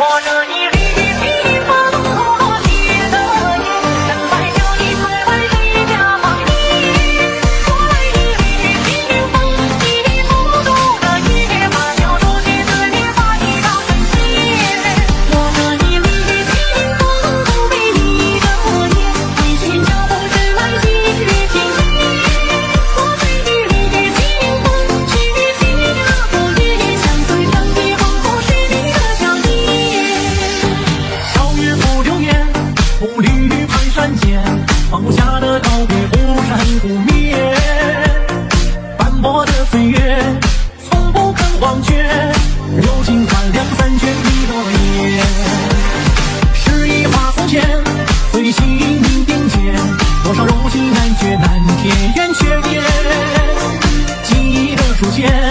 我这一山间，放不下的告别忽闪忽灭。斑驳的岁月，从不肯忘却。柔情换两三卷你的眉眼，诗意化从前，随心凝并肩。多少柔情难绝，难天缘缺点。记忆的书签。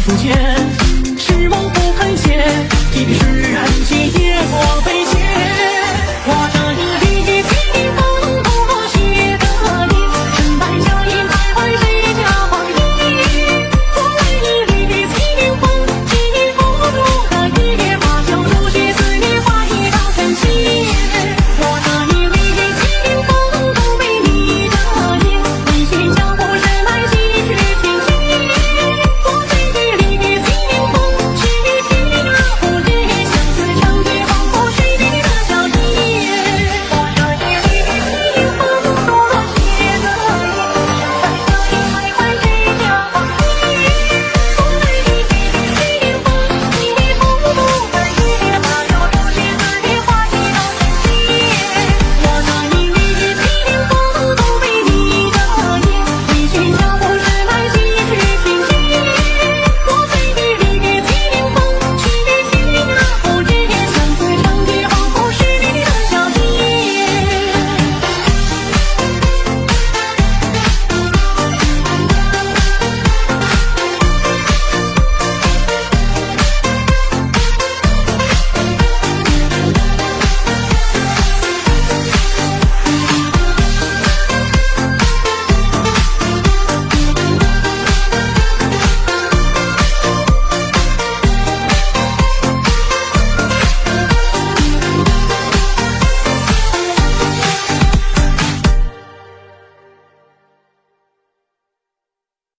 不见。